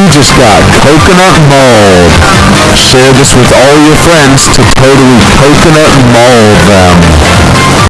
You just got coconut mold. Share this with all your friends to totally coconut mold.